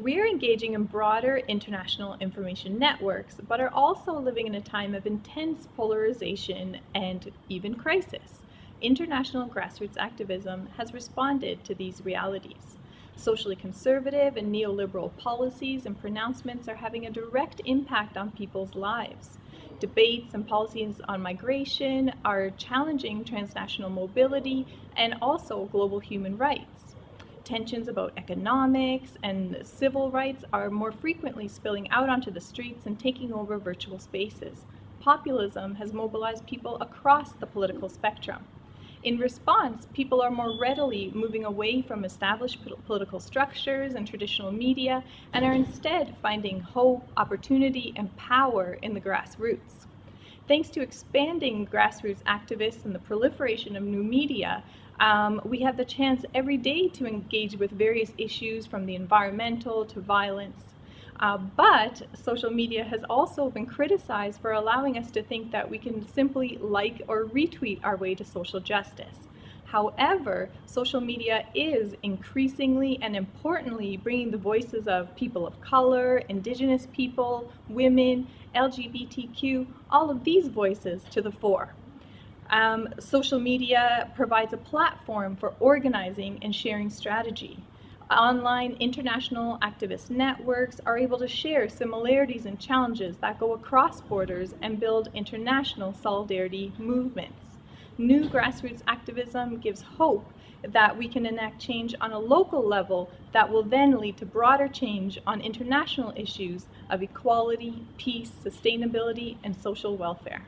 We are engaging in broader international information networks, but are also living in a time of intense polarization and even crisis. International grassroots activism has responded to these realities. Socially conservative and neoliberal policies and pronouncements are having a direct impact on people's lives. Debates and policies on migration are challenging transnational mobility and also global human rights tensions about economics and civil rights are more frequently spilling out onto the streets and taking over virtual spaces. Populism has mobilized people across the political spectrum. In response, people are more readily moving away from established political structures and traditional media and are instead finding hope, opportunity, and power in the grassroots. Thanks to expanding grassroots activists and the proliferation of new media, um, we have the chance every day to engage with various issues from the environmental to violence. Uh, but social media has also been criticized for allowing us to think that we can simply like or retweet our way to social justice. However, social media is increasingly and importantly bringing the voices of people of color, indigenous people, women, LGBTQ, all of these voices to the fore. Um, social media provides a platform for organizing and sharing strategy. Online international activist networks are able to share similarities and challenges that go across borders and build international solidarity movements. New grassroots activism gives hope that we can enact change on a local level that will then lead to broader change on international issues of equality, peace, sustainability, and social welfare.